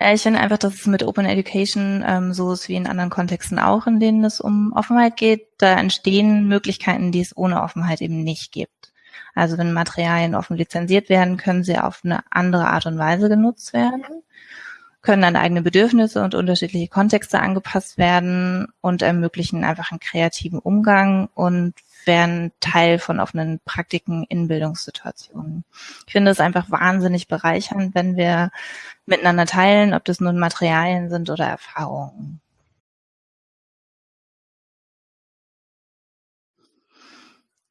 Ja, ich finde einfach, dass es mit Open Education ähm, so ist wie in anderen Kontexten auch, in denen es um Offenheit geht. Da entstehen Möglichkeiten, die es ohne Offenheit eben nicht gibt. Also wenn Materialien offen lizenziert werden, können sie auf eine andere Art und Weise genutzt werden, können an eigene Bedürfnisse und unterschiedliche Kontexte angepasst werden und ermöglichen einfach einen kreativen Umgang und wären Teil von offenen Praktiken in Bildungssituationen. Ich finde es einfach wahnsinnig bereichernd, wenn wir miteinander teilen, ob das nun Materialien sind oder Erfahrungen.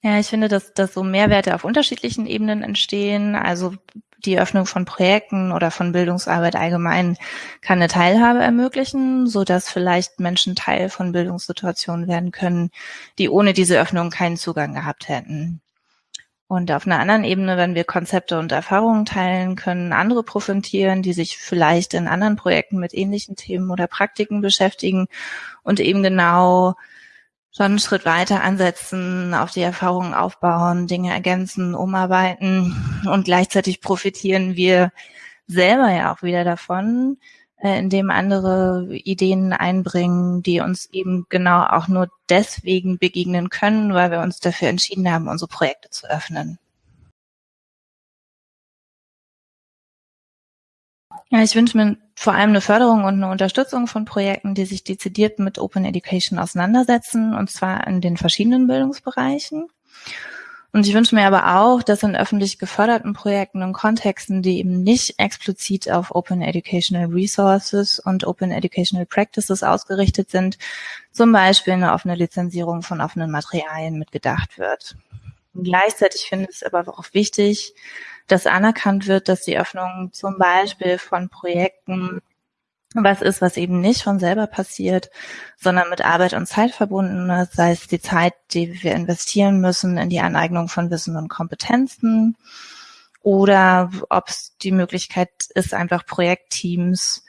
Ja, ich finde, dass, dass so Mehrwerte auf unterschiedlichen Ebenen entstehen. Also die Öffnung von Projekten oder von Bildungsarbeit allgemein kann eine Teilhabe ermöglichen, so dass vielleicht Menschen Teil von Bildungssituationen werden können, die ohne diese Öffnung keinen Zugang gehabt hätten. Und auf einer anderen Ebene, wenn wir Konzepte und Erfahrungen teilen, können andere profitieren, die sich vielleicht in anderen Projekten mit ähnlichen Themen oder Praktiken beschäftigen und eben genau schon einen Schritt weiter ansetzen, auf die Erfahrungen aufbauen, Dinge ergänzen, umarbeiten und gleichzeitig profitieren wir selber ja auch wieder davon, äh, indem andere Ideen einbringen, die uns eben genau auch nur deswegen begegnen können, weil wir uns dafür entschieden haben, unsere Projekte zu öffnen. Ja, ich wünsche mir vor allem eine Förderung und eine Unterstützung von Projekten, die sich dezidiert mit Open Education auseinandersetzen, und zwar in den verschiedenen Bildungsbereichen. Und ich wünsche mir aber auch, dass in öffentlich geförderten Projekten und Kontexten, die eben nicht explizit auf Open Educational Resources und Open Educational Practices ausgerichtet sind, zum Beispiel eine offene Lizenzierung von offenen Materialien mitgedacht wird. Und gleichzeitig finde ich es aber auch wichtig, dass anerkannt wird, dass die Öffnung zum Beispiel von Projekten was ist, was eben nicht von selber passiert, sondern mit Arbeit und Zeit verbunden ist, sei es die Zeit, die wir investieren müssen in die Aneignung von Wissen und Kompetenzen oder ob es die Möglichkeit ist, einfach Projektteams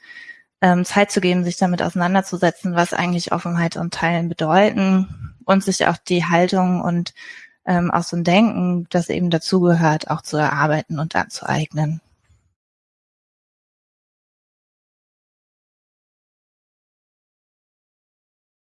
ähm, Zeit zu geben, sich damit auseinanderzusetzen, was eigentlich Offenheit und Teilen bedeuten und sich auch die Haltung und ähm, auch so ein Denken, das eben dazugehört, auch zu erarbeiten und anzueignen.